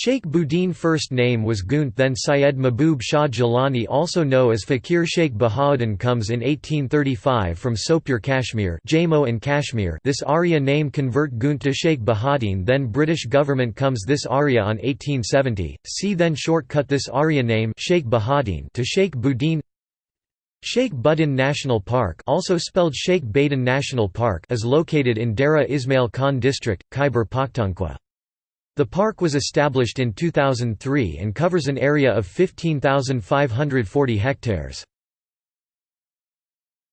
Sheikh Boudin first name was Gunt then Syed Mahbub Shah Jilani also known as Fakir Sheikh Bahauddin comes in 1835 from Sopur Kashmir Jammu and Kashmir. This Arya name convert Gunt to Sheikh Bahauddin then British government comes this Arya on 1870, see then shortcut this Arya name Sheikh Bahauddin to Sheikh Boudin. Sheikh Budin National Park also spelled Sheikh Badin National Park is located in Dera Ismail Khan district, Khyber Pakhtunkhwa. The park was established in 2003 and covers an area of 15,540 hectares.